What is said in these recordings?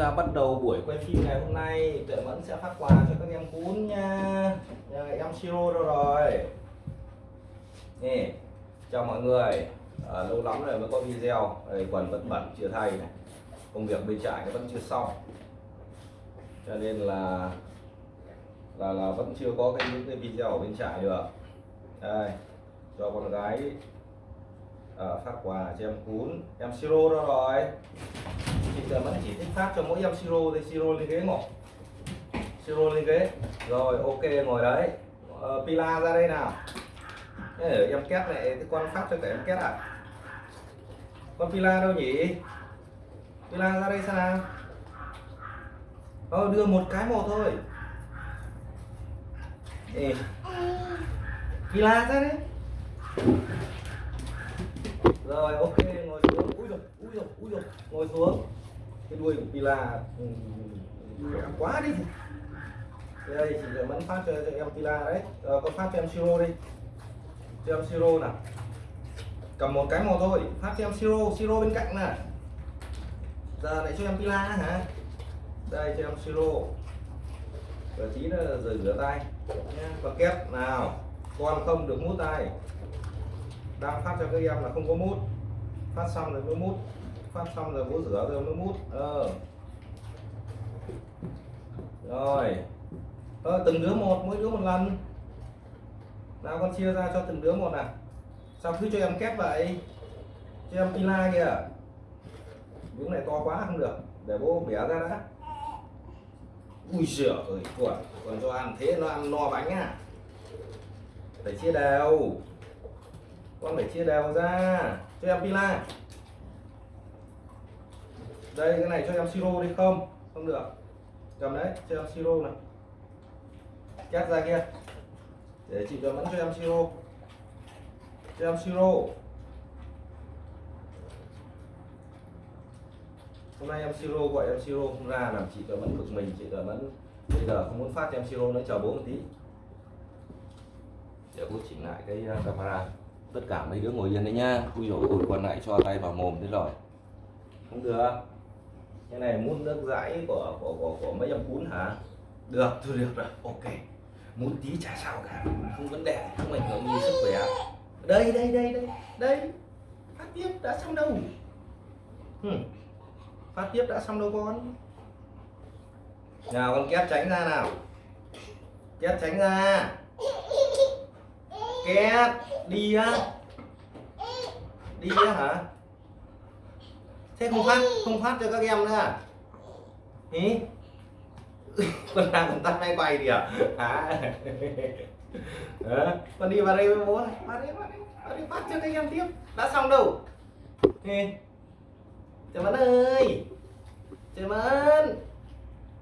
ta bắt đầu buổi quay phim ngày hôm nay. Tuệ mẫn sẽ phát quà cho các em cún nha. Nhà em siro đâu rồi? Nè chào mọi người. À, lâu lắm rồi mới có video. Đây, quần vẫn bẩn chưa thay này. Công việc bên trại nó vẫn chưa xong. Cho nên là là là vẫn chưa có cái những cái video ở bên trại được. Đây cho con gái à, phát quà cho em cún em siro đó rồi. Chị giờ vẫn chỉ thích phát cho mỗi em siro thì siro lên ghế ngồi. Siro lên ghế. Rồi ok ngồi đấy. À, pila ra đây nào. Ê, em két này cái con phát cho cả em két à? Con pila đâu nhỉ? Pila ra đây sao nào. Ờ đưa một cái một thôi. Ê. pila ra đấy rồi ok ngồi xuống. Ui rồi ui rồi ui rồi ngồi xuống. Cái đuôi của pila ừ, ừ, khỏe quá đi. Đây chị sẽ vẫn phát cho, cho em pila đấy. Rồi con phát cho em siro đi. Cho em siro nào. Cầm một cái màu thôi. Phát cho em siro siro bên cạnh nè giờ lại cho em pila hả? Đây cho em siro và tí nữa rửa tay. Nhé và kép nào. Con không được mút tay đang phát cho các em là không có mút. Phát xong rồi mới mút. Phát xong rồi bố rửa rồi mới mút. Ờ. Rồi. Ờ, từng đứa một mỗi đứa một lần. Nào con chia ra cho từng đứa một nào. Sao cứ cho em kép vậy? Cho em pila kìa. Miếng này to quá không được. Để bố bẻ ra đã. Ui giời ơi còn còn cho ăn thế nó ăn no bánh à. Phải chia đều con phải chia đều ra. Cho em pila đây cái này cho em siro đi. Không không được. Cầm đấy cho em siro này. Cắt ra kia. Để chị cho vẫn cho em siro. Cho em siro. Hôm nay em siro gọi em siro không ra làm chị cho vẫn cực mình. Chị cho vẫn bây giờ không muốn phát cho em siro nữa chờ bố một tí. Để bố chỉnh lại cái uh, camera tất cả mấy đứa ngồi yên đấy nhá. Ui dồi ôi còn lại cho tay vào mồm thế rồi. Không được. Cái này mút nước dãi của của của, của mấy em cún hả? Được thôi được rồi. Ok. Mút tí chả sao cả. Không vấn đề không ảnh hưởng gì sức khỏe. Đây đây đây đây đây. Phát tiếp đã xong đâu. Hmm. phát tiếp đã xong đâu con? Nào con kép tránh ra nào. Kép tránh ra. Kép đi á. Đi á hả? Thế không phát không phát cho các em nữa à? Ý con đang con tắt máy quay đi à? À con đi vào đây với bố này. Vào đây vào đây vào đây, phát cho các em tiếp. Đã xong đâu? Nè. Trời Mẫn ơi. Trời Mẫn.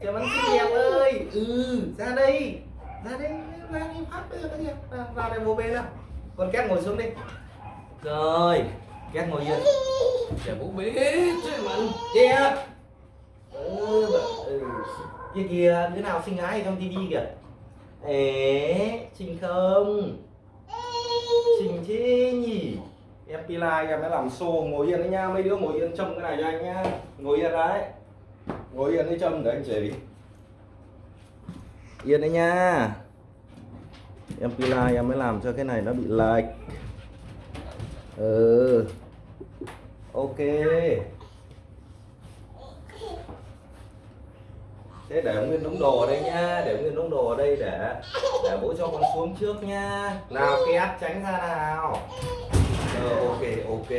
Trời Mẫn xinh đẹp ơi. Ừ ra đây. Ra đây Ra đây, phát bây giờ các em. Vào đây bố bê nào. Con Két ngồi xuống đi. Rồi Két ngồi yên Để bố bế Trời Mẫn kia ừ, ừ. Kia kìa Đứa nào xinh gái trong tivi kìa. Ế Xinh không? Xinh thế nhỉ? Em pila em mới làm xô ngồi yên đấy nha. Mấy đứa ngồi yên trông cái này cho anh nhá. Ngồi yên đấy. Ngồi yên đấy trông để anh chỉ đi. Yên đấy nha em pila em mới làm cho cái này nó bị lệch. Ừ. Ok. Thế để nguyên đống đồ ở đây nhá để nguyên đống đồ ở đây để để bố cho con xuống trước nhá. Nào két tránh ra nào. Ờ, ok ok.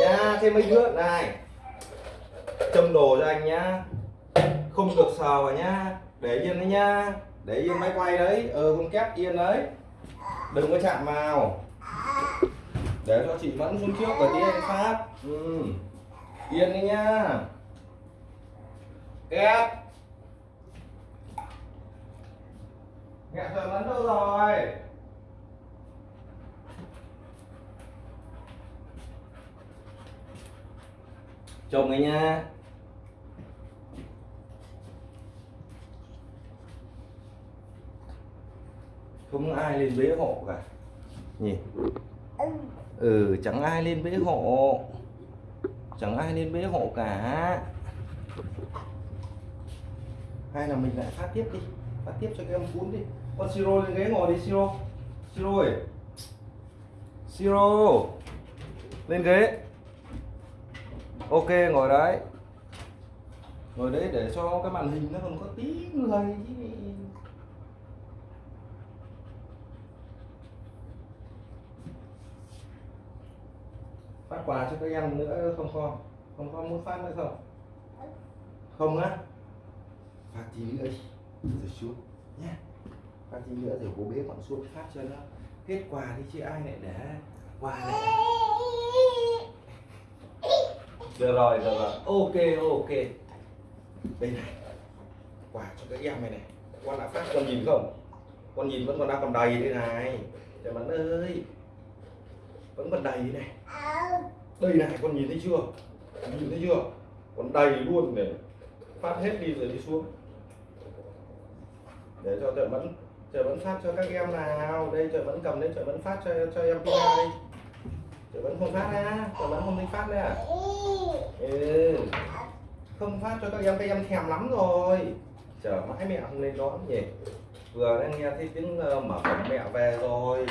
Nhá thêm mấy đứa này. Châm đồ cho anh nhá. Không được sờ vào nhá. Để yên đấy nhá để yên máy quay đấy. Ờ con két yên đấy. Đừng có chạm vào. Để cho chị mẫn xuống trước và tí anh phát ừ. yên đi nha. Két Mẹ trời mẫn đâu rồi? Chồng ấy nha. Không ai lên bế hộ cả. Nhỉ ừ chẳng ai lên bế hộ. Chẳng ai lên bế hộ cả. Hay là mình lại phát tiếp đi. Phát tiếp cho các em cún đi. Con siro lên ghế ngồi đi, siro. Siro ơi. Siro. Lên ghế. Ok, ngồi đấy. Ngồi đấy để cho cái màn hình nó còn có tí người chứ. Phát quà cho các em nữa không con không con muốn phát nữa không? Không á. Phát tí nữa đi. Rồi xuống. Nhé phát tí nữa rồi bố bế bọn xuống phát cho nó. Hết quà đi chứ ai lại để quà này được rồi được rồi. Ok ok. Đây này. Quà cho các em này này. Con đã phát con nhìn không? Con nhìn vẫn còn đang còn đầy đây này. Trời bạn ơi. Vẫn còn đầy này đây này, con nhìn thấy chưa? Nhìn thấy chưa? Còn đầy luôn để phát hết đi rồi đi xuống. Để cho trời vẫn trời vẫn phát cho các em nào. Đây trời vẫn cầm đấy trời vẫn phát cho cho em Pina đi trời vẫn không phát nha trời vẫn không thích phát nữa ừ. không phát cho các em các em thèm lắm rồi. Chờ mãi mẹ không lên đón nhỉ. Vừa đang nghe thấy tiếng ờ, mở cổng mẹ về rồi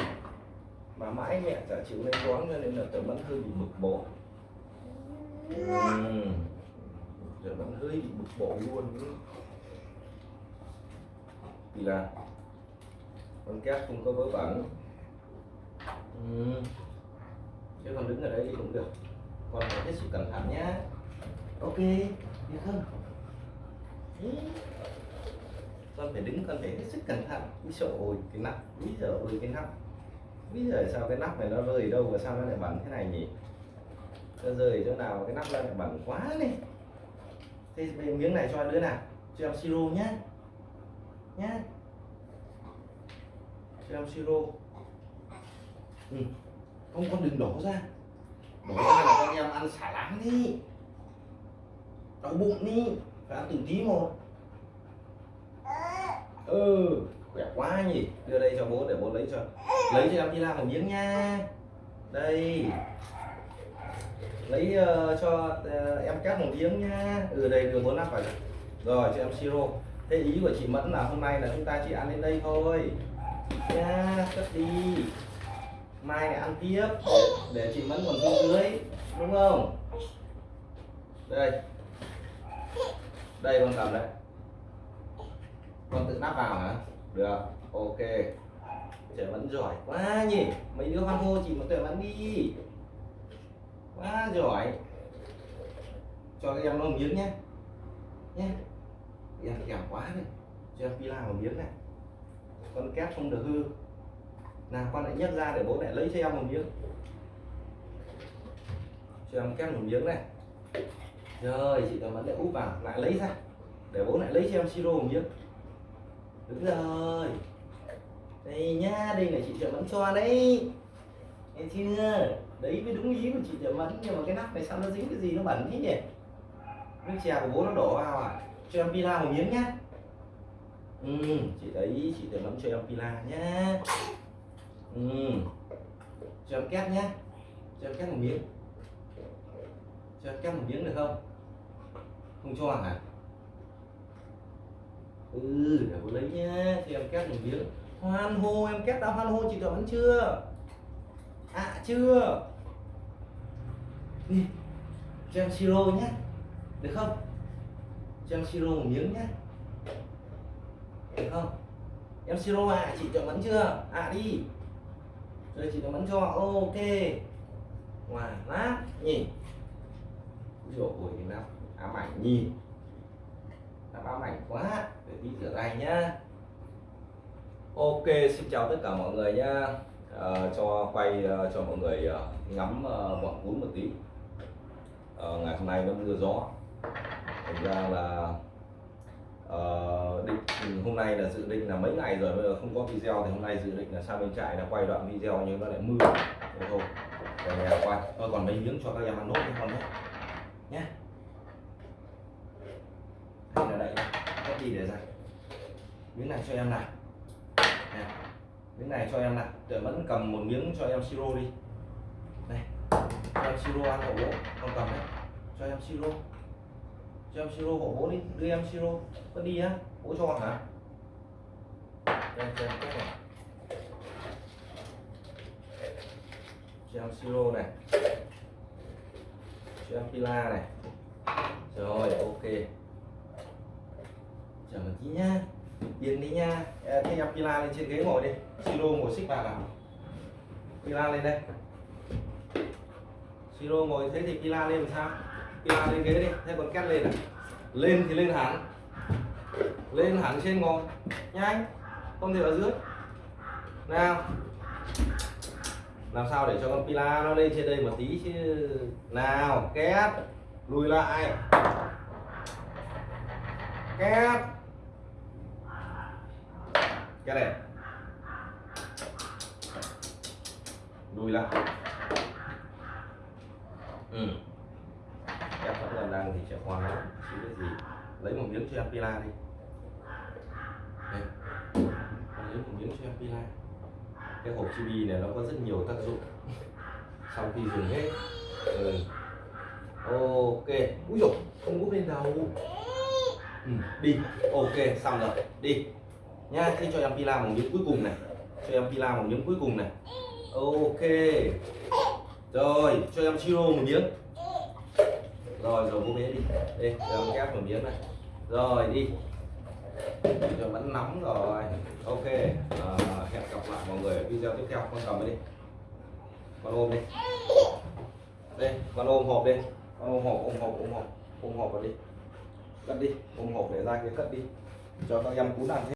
mà mãi mẹ chả chịu lên đón cho nên là trời vẫn hơi bị bực bội. Ừ. trời vẫn hơi bị bực bội luôn. Vì là con cát không có vớ vẩn. Ừ. chứ còn đứng ở đây thì cũng được. Con phải hết sức cẩn thận nhá. Ok được không? Ừ. con phải đứng con phải hết sức cẩn thận. Ui sợ ôi cái nắp bây giờ ôi cái nắp bây giờ sao cái nắp này nó rơi đâu và sao nó lại bẩn thế này nhỉ? Nó rơi chỗ nào cái nắp nó lại bẩn quá này thế miếng này cho đứa nào. Cho em siro nhá. Nhá. Cho em siro. Ừ. không con đừng đổ ra. Đổ ra là con em ăn xả láng đi. Đau bụng đi. Phải ăn từng tí một. Ừ khỏe quá nhỉ? Đưa đây cho bố để bố lấy cho. Lấy cho em đi làm một miếng nha. Đây. Lấy uh, cho uh, em cắt một miếng nha. Ừ đây đưa bốn nắp vào rồi cho em siro. Thế ý của chị mẫn là hôm nay là chúng ta chỉ ăn đến đây thôi. Nha cất đi. Mai lại ăn tiếp. Để chị mẫn còn xuống dưới đúng không? Đây. Đây con cầm đấy con tự nắp vào hả? Được, ok. Trẻ vẫn giỏi quá nhỉ. Mấy đứa hoan hô chị một tuệ vẫn đi. Quá giỏi. Cho các em nó miếng nhé. Nhé. Em kẹo quá này cho em pila một miếng này. Con kép không được hư. Nào, con lại nhấc ra để bố mẹ lấy cho em một miếng. Cho em kép một miếng này. Rồi, chị tầm vẫn lại úp vào. Lại lấy ra. Để bố lại lấy cho em siro một miếng đúng rồi. Đây nhá đây là chị trợ vẫn cho đấy. Nghe chưa? Đấy mới đúng ý của chị trợ vẫn nhưng mà cái nắp này sao nó dính cái gì nó bẩn thế nhỉ? Nước chè của bố nó đổ vào à? Cho em pila một miếng nhá. Ừ, chị đấy chị trợ vẫn cho em pila nhá. Ừ. cho em két nhá. Cho em két một miếng. Cho em két một miếng được không? Không cho hả ừ để cô lấy nhá thì em két một miếng. Hoan hô, em két đã hoan hô, chị vẫn chưa? À chưa. Đi, cho em siro nhé. Được không? Cho em siro một miếng nhé. Được không? Em siro à chị chọn vẫn chưa? À đi. Rồi, chị chọn vẫn cho ok. Ngoài lát nhỉ rồi cái nào ám ảnh nhìn ba ám ảnh quá để tin rửa anh nhá. Ok xin chào tất cả mọi người nhá. À, cho quay uh, cho mọi người uh, ngắm uh, bọn cún một tí. Uh, ngày hôm nay nó mưa gió. Thành ra là uh, định hôm nay là dự định là mấy ngày rồi bây giờ không có video thì hôm nay dự định là sang bên trại là quay đoạn video nhưng nó lại mưa. Thế thôi về nhà quay. Tôi còn mấy miếng cho các em ăn nốt cái con nhé. Nhé đây là đây đi gì để dành miếng này cho em này, nè miếng này cho em này. để vẫn cầm một miếng cho em siro đi. Này cho em siro ăn ổ con cầm đấy. Cho em siro. Cho em siro hộ bố đi. Đưa em siro. Có đi á. Bố cho hả? Đây cho em cái này. Cho em siro này. Cho em pila này. Rồi ok chờ một tí nhá. Yên đi nha thế em pila lên trên ghế ngồi đi. Siro ngồi xích vào nào. Pila lên đây. Siro ngồi, thế thì pila lên làm sao? Pila lên ghế đi. Thế còn két lên à? Lên thì lên hẳn. Lên hẳn trên ngồi. Nhanh. Không thể ở dưới. Nào. Làm sao để cho con pila nó lên trên đây một tí chứ? Nào, két. Lùi lại. Két cái này. Lùi lại ừ. Em vẫn còn đang thì sẽ khoan chứ cái gì? Lấy một miếng cho em pila đi. Đây. Lấy một miếng cho em pila cái hộp chibi này nó có rất nhiều tác dụng. Sau khi dùng hết. Ừ. ok. Úi dồi, không úp lên đầu. Ừ. đi. Ok, xong rồi. Đi nha khi cho em pila một miếng cuối cùng này. Cho em pila một miếng cuối cùng này. Ok. Rồi cho em siro một miếng. Rồi rồi bố bé đi. Đây. cho em kép một miếng này. Rồi đi. Cho vẫn nóng rồi. Ok. À, hẹn gặp lại mọi người ở video tiếp theo. Con cầm đi. Con ôm đi. Đây con ôm hộp đi. Con ôm hộp ôm hộp ôm hộp. Ôm hộp vào đi. Cất đi ôm hộp để ra cái cất đi. Cho các em cún ăn